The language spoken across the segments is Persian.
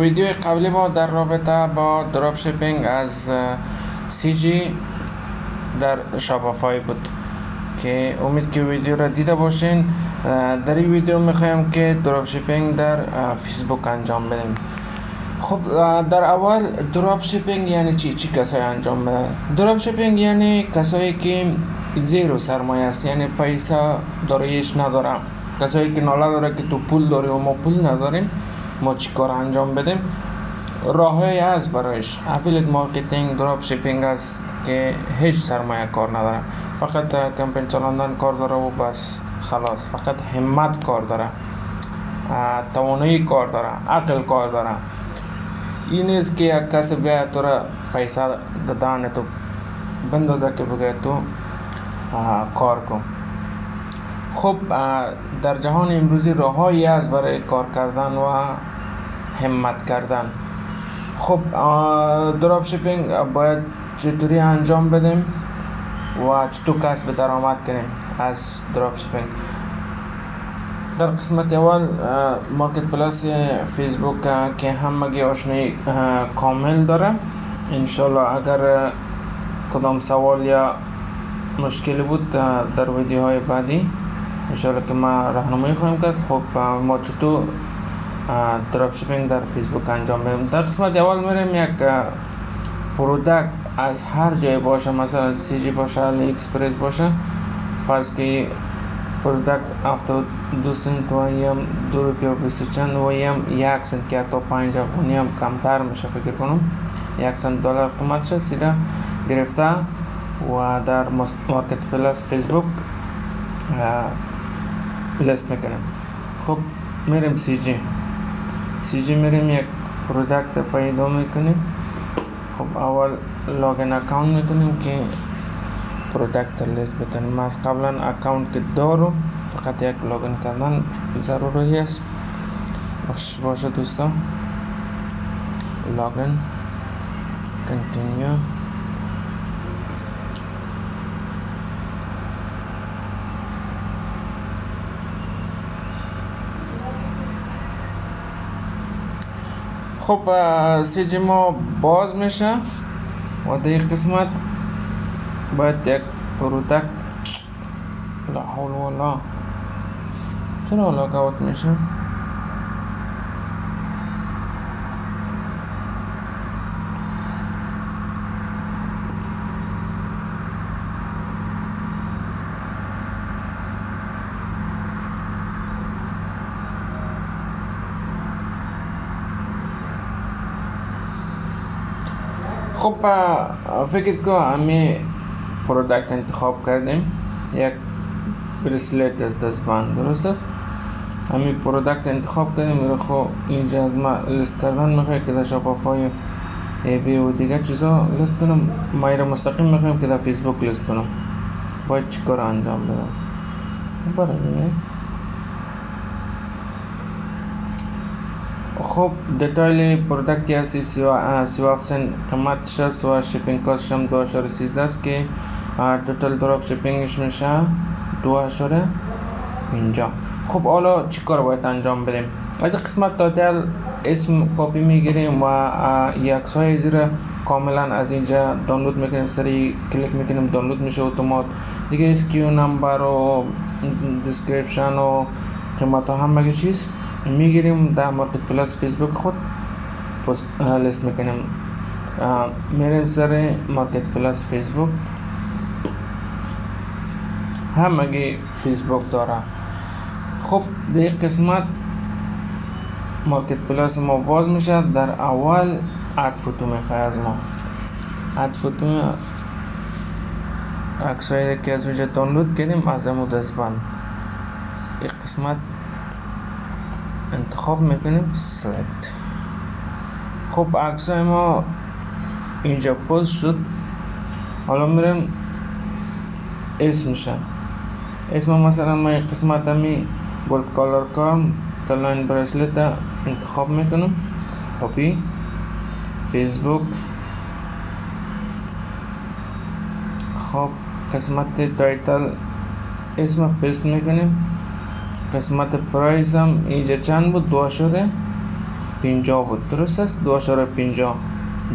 ویدیو قبلی ما در رابطه با drop shipping از CJ در Shopify بود که امید که ویدیو را دیده باشین. در این ویدیو می‌خوایم که drop shipping در فیسبوک انجام بدیم. خب در اول drop shipping یعنی چی؟ چی کسایی انجام بده drop shipping یعنی کسایی که zero سرمایه است یعنی پیسا داریش نداره کسایی که ناله داره که تو پول داری و ما پول نداریم. ما چی کار انجام بدیم؟ راههایی هست برایش. affiliate marketing drop shipping است که هیچ سرمایه کار نداره فقط کمپین چلاندن کار داره و بس. خلاص. فقط همت کار داره. توانایی کار داره. عقل کار داره. این نیست که یک کس بیاید تو را پیسه دادن تو بندازه که بگه تو کار کن. خب در جهان امروزی راههایی است برای کار کردن و همت کردن. خب drop shipping باید چطوری انجام بدیم؟ و چطور کسب درآمد کنیم از drop shipping در قسمت اول Marketplace Facebook که همگی آشنایی کامل داره. انشالله اگر کدام سوال یا مشکلی بود در ویدیوهای بعدی انشالله که ما راهنمایی خواهیم کرد. خب ما چطور drop shipping در فیسبوک انجام بدیم. در قسمت اول میریم یک product از هر جای باشه، مثلا CJ باشه AliExpress باشه. فرض که product 72 سنت و دو روپیه و بیست چند و یک سنت که تا پنج افغانی هم کمتر میشه فکر کنم. یک سنت دلار قیمتش سیده گرفته. و در Marketplace Facebook list خب، میریم CJ سی یک product پیدا میکنیم خب اول login account میکنیم که product list بتونیم از قبلا account که دارم فقط یک login کردن ضروری است باش باشه دوستان لاگین کنتینیو خب سی ما باز میشه. و در این قسمت باید یک پرودکت لا حول ولا. چرا لاگ اوت میشه خب فکر کو همی پرودکت انتخاب کردیم. یک بریسلت از دستبند درست است؟ همی پرودکت انتخاب کردیم. میره خب اینجا از ما لیست کردن می‌خواه که در شاپافای ای بی و دیگه چیزا لیست کنم. ما ایره مستقیم می‌خوایم که در فیسبوک لیست کنم. باید چیکار انجام بدم؟ برای دیگه قیمت شست و shipping cost هم دو اشاره سیزده است که total drop shipping ش میشه دو اشاره اینجا خب حالا چی کار باید انجام بدیم؟ از قسمت title اسم کپی میگیریم و عکس های زیر کاملا از اینجا دانلود میکنیم. سری کلیک میکنیم، دانلود میشه اتومات. دیگه SKU number و description و قیمت ها همه چیز. میگیریم، در Marketplace Facebook خود post list میکنیم. میریم سر Marketplace Facebook. همگی فیسبوک داره خب در قسمت Marketplace ما باز میشه. در اول add photo میخواه از ما. add photo عکسایی که از CJ دانلود کردیم، از امو دستبند. این قسمت انتخاب می‌کنیم. Select. خب عکس ما اینجا پست شد. حالا میریم اسمشن اسم مثلا ما این قسمت همی gold color کارم کلاین bracelet انتخاب می‌کنم. کپی فیسبوک خب قسمت title اسم پیست می‌کنیم. قسمت پرایس هم اینجا چند بود؟ دو اشاره 50 بود. درست است؟ 2.50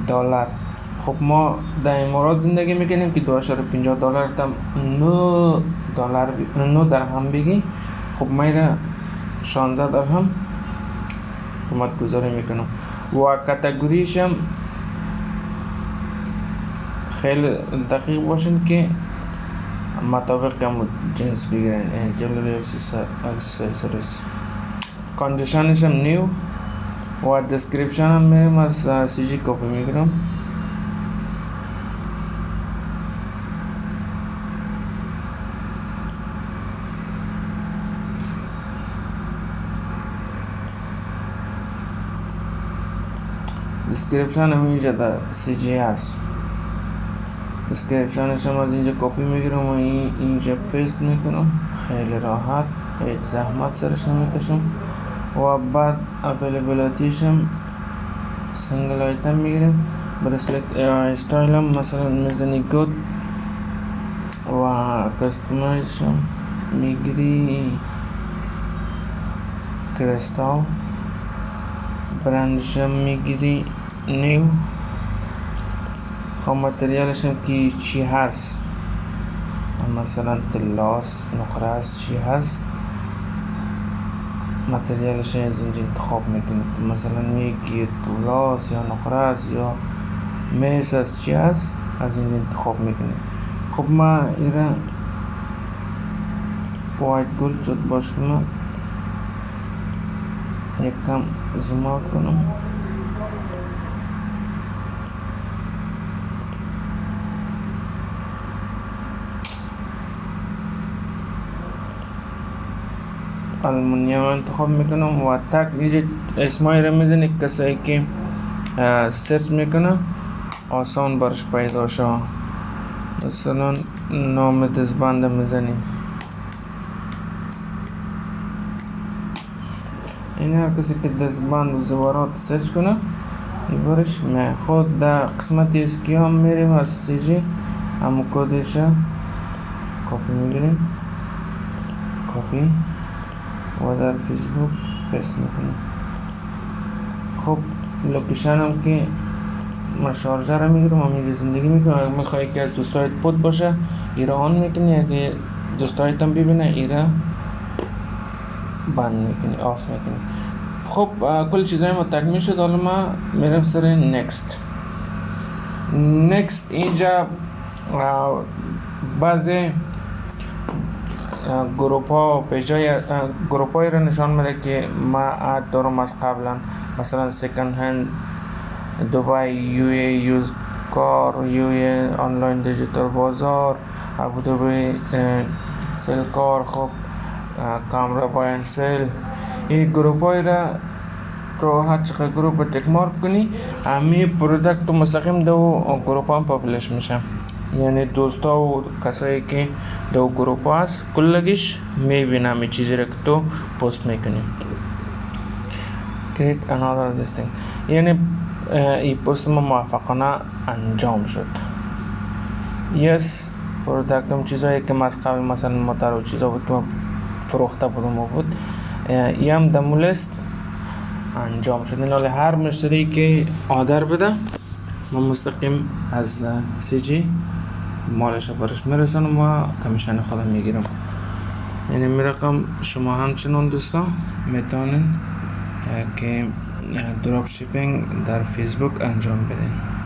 دلار. خب ما در امارات زندگی می‌کنیم که 2.50 دلار تم 9 دلار 9 درهم بگی. خب ما را 16 درهم قیمت گذاری می‌کنم. و کاتگوریش هم خیلی دقیق باشین که متوقع جنس بگران and generally accessories. Condition is میرے پاس سی جی کاپی میں کروں۔ ڈسکرپشن ہمیں جدا سی جی آس اس کے افشان سماج اینجا کاپی میں گرم وہیں اینجا پیست کروں خیل راحت، ایک زحمت سر سرش کشم، و بعد اویلیبلیتیشم سنگل آیتم میگیریم برسلکت استایلم مثلا مزنی گود، و کستمایزشم میگیری کرستال برندشم میگیری نیو خب متریالش هم که چی هست. مثلا تلاس نقره است چی هست؟ متریالش از اینجا انتخاب می‌کنید. مثلا میگی تلاس یا نقره یا میس است چی هست؟ از اینجا انتخاب می‌کنید. خب ما ایره وایت گل شد باش کنم. یک کم کنم. المونیم انتخاب می‌کنم و تک اینجا اسمای رو می‌زنید کسایی که سرچ می‌کنه آسان برش پیدا شو مثلا نام دزبند می‌زنی این هر کسی که دزبند و زوارات search کنه برش می خود در قسمت SKU هم میریم از CJ همو کودش کپی می‌گیریم کپی و در Facebook post می‌کنم. خب location هم که من شارجه رو می‌گیرم همینجا زندگی می‌کنم. اگر می‌خوای که دوستایت hide باشه ایرا on می‌کنی. اگه دوستایت هم ببینه ایرا بند می‌کنی off می‌کنی. خب کل چیزای ما تکمیل شد. حالا ما میرم سر next next اینجا بعضی گروپ ها پیجای گروپ هایی رو نشان میده که ما add دارم از قبلا مثلا second hand دبی used car UAE online digital بازار ابودبی sell car خب کامرا buy and sell این گروپ های را تو هر چقدر گروپ tick mark کنی همی product مستقیم دو گروپ هم publish میشه یعنی دوستا و کسایی که دو گروپ هست کلگیش میبینم این چیزی را که تو پست میکنی create another this thing یعنی این پست ما موفقانه انجام شد۔ یس پرودکت هم چیزایی که از قبل مثلا متر و چیزا بود که ما فروخته بودم بود این هم دمو لیست انجام شد۔ این هر مشتری که آدر بده، ما مستقیم از سی جی مالش برش میرسانم و کمیشن خودم می‌گیرم. یعنی می رقم شما همچنان دوستان می‌تونین که دراپ شیپینگ در فیسبوک انجام بدین.